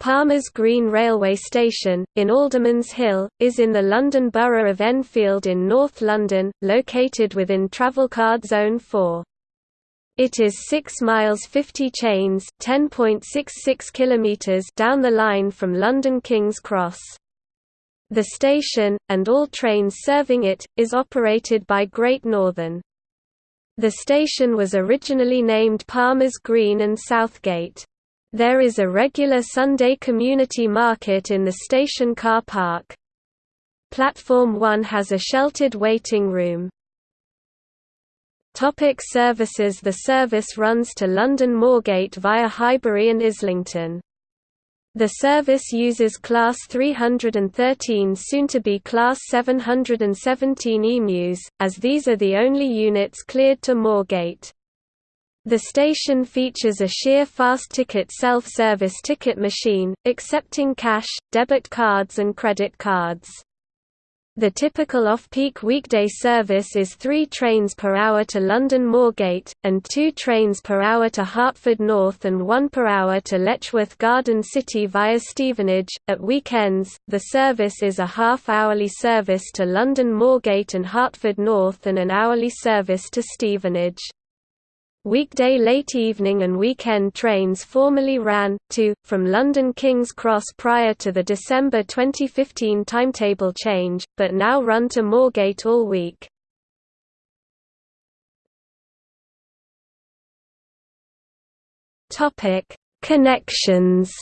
Palmer's Green Railway Station, in Alderman's Hill, is in the London Borough of Enfield in North London, located within Travelcard Zone 4. It is 6 miles 50 chains (10.66 kilometers) down the line from London King's Cross. The station, and all trains serving it, is operated by Great Northern. The station was originally named Palmer's Green and Southgate. There is a regular Sunday community market in the station car park. Platform 1 has a sheltered waiting room. Topic services The service runs to London Moorgate via Highbury and Islington. The service uses Class 313 soon to be Class 717 emus, as these are the only units cleared to Moorgate. The station features a Shere fast ticket self-service ticket machine, accepting cash, debit cards and credit cards. The typical off-peak weekday service is three trains per hour to London Moorgate, and two trains per hour to Hertford North and one per hour to Letchworth Garden City via Stevenage. At weekends, the service is a half-hourly service to London Moorgate and Hertford North and an hourly service to Stevenage. Weekday late evening and weekend trains formerly ran, to, from London King's Cross prior to the December 2015 timetable change, but now run to Moorgate all week. Connections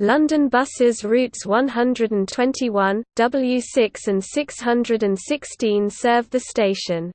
London buses routes 121, W6 and 616 serve the station.